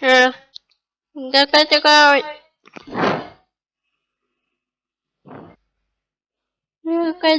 Ờ. Cho coi cho coi. Cho coi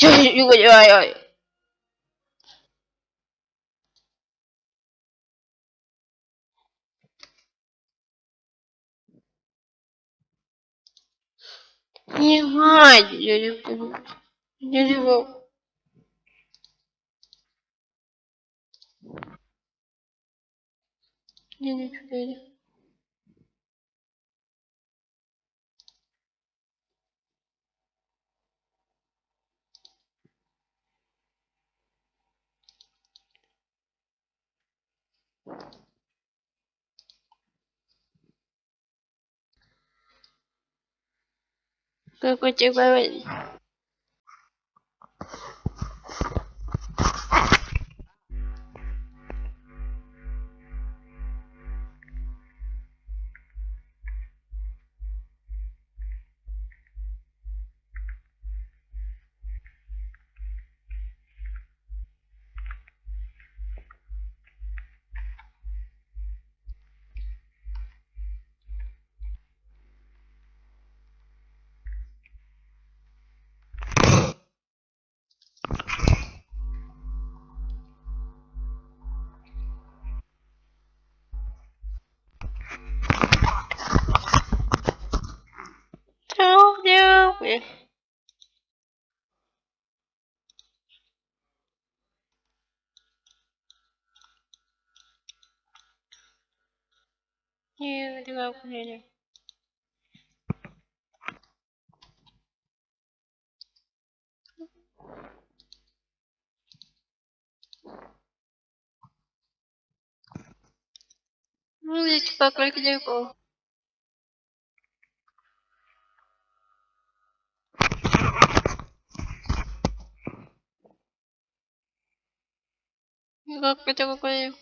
такое. Сегодня Just тут очень. Ой-ой-ой. Не гладь, я люблю. Я люблю. Я не люблю. Как у тебя Что делаешь? Не люблю. Ну, здесь пока далеко. Как это какое?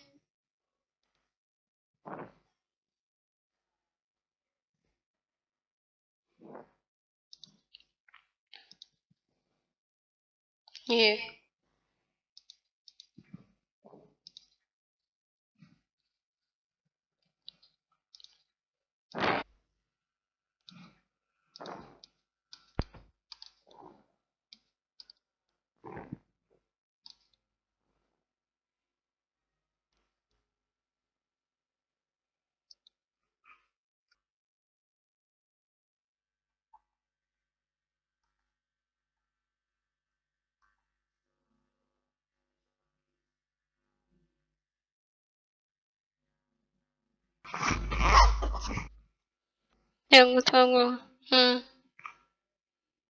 Не. Я готова. М.